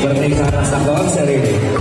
Pernikahan Astakorps seri. ini